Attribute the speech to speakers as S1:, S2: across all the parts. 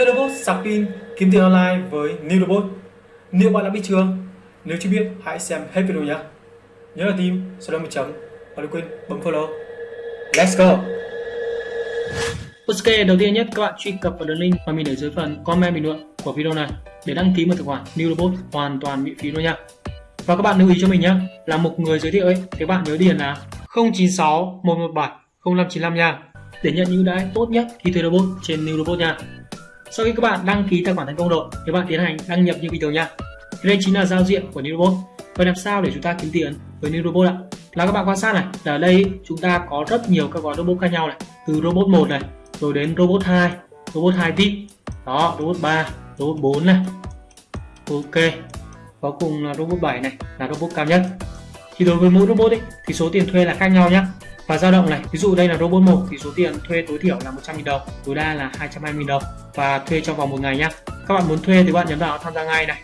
S1: Thuê robot sạc pin kiếm tiền online với New Robot. Nếu bạn đã biết chưa? Nếu chưa biết, hãy xem hết video nhé. Nhớ là tim, sau đó một chấm và đừng quên bấm follow. Let's go!
S2: Ok, đầu tiên nhất các bạn truy cập vào đường link mà mình để dưới phần comment bình luận của video này để đăng ký một tài khoản New Robot hoàn toàn miễn phí luôn nha. Và các bạn lưu ý cho mình nhé, là một người giới thiệu ấy, thì các bạn nhớ điền là 096 117 0595 nha để nhận những ưu đãi tốt nhất khi thuê robot trên New Robot nha. Sau khi các bạn đăng ký tài khoản thành công rồi, thì bạn tiến hành đăng nhập như bình thường nha. Thì đây chính là giao diện của New Robot. Vậy làm sao để chúng ta kiếm tiền với New Robot ạ? Là các bạn quan sát này, ở đây chúng ta có rất nhiều các gói robot khác nhau này, từ robot 1 này, rồi đến robot 2, robot 2 VIP, đó, robot 3, robot 4 này. Ok. Cuối cùng là robot 7 này, là robot cao nhất. Thì đối với mỗi robot ấy, thì số tiền thuê là khác nhau nhé và dao động này ví dụ đây là robot 1 thì số tiền thuê tối thiểu là 100.000 đồng tối đa là 220.000 đồng và thuê trong vòng một ngày nhé các bạn muốn thuê thì bạn nhấn vào tham gia ngay này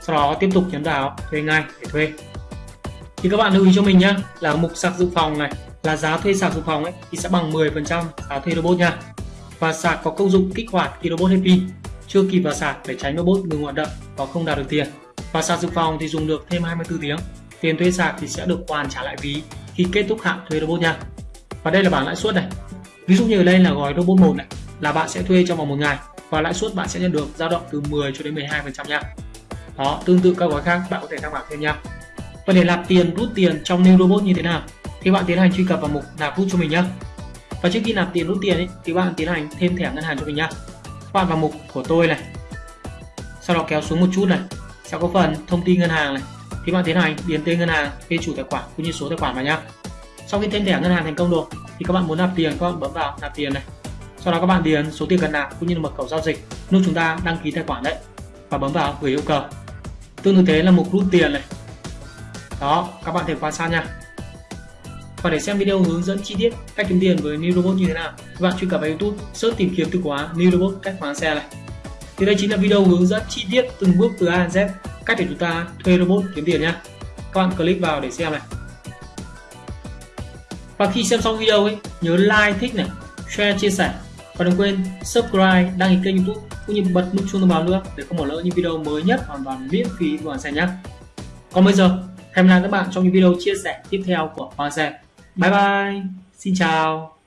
S2: sau đó tiếp tục nhấn vào thuê ngay để thuê. Thì các bạn lưu ý cho mình nhé là mục sạc dự phòng này là giá thuê sạc dự phòng ấy thì sẽ bằng 10% giá thuê robot nha. Và sạc có công dụng kích hoạt khi robot hết pin chưa kịp vào sạc để tránh robot ngừng hoạt động và không đạt được tiền. Và sạc dự phòng thì dùng được thêm 24 tiếng tiền thuê sạc thì sẽ được hoàn trả lại ví khi kết thúc hạn thuê robot nha. Và đây là bảng lãi suất này. Ví dụ như ở đây là gói robot 1 này là bạn sẽ thuê trong vòng một ngày và lãi suất bạn sẽ nhận được dao động từ 10 cho đến 12 phần trăm nha. Đó tương tự các gói khác bạn có thể tham khảo thêm nha. Và để nạp tiền rút tiền trong new robot như thế nào thì bạn tiến hành truy cập vào mục nạp rút cho mình nhé và trước khi nạp tiền rút tiền ấy, thì bạn tiến hành thêm thẻ ngân hàng cho mình nhé bạn vào mục của tôi này. Sau đó kéo xuống một chút này. Sẽ có phần thông tin ngân hàng này thì bạn tiến hành, điền tên ngân hàng tên chủ tài khoản cũng như số tài khoản vào nhá. Sau khi tên thẻ ngân hàng thành công rồi, thì các bạn muốn nạp tiền, các bạn bấm vào nạp tiền này. Sau đó các bạn điền số tiền cần nạp cũng như là mật khẩu giao dịch lúc chúng ta đăng ký tài khoản đấy và bấm vào gửi yêu cầu. Tương tự thế là mục rút tiền này. Đó, các bạn thể quan sát nha. Và để xem video hướng dẫn chi tiết cách kiếm tiền với New Robot như thế nào các bạn truy cập vào YouTube, search tìm kiếm từ khóa New Robot cách khoán xe này. Thì đây chính là video hướng dẫn chi tiết từng bước từ A đến Z cách để chúng ta thuê robot kiếm tiền nhé các bạn click vào để xem này. Và khi xem xong video ấy, nhớ like, thích này, share, chia sẻ. Và đừng quên subscribe, đăng ký kênh youtube cũng như bật nút chuông thông báo nữa để không bỏ lỡ những video mới nhất hoàn toàn miễn phí của Hoàng Xe nhé còn bây giờ, hẹn gặp lại các bạn trong những video chia sẻ tiếp theo của Hoàng Xe. Bye bye, xin chào.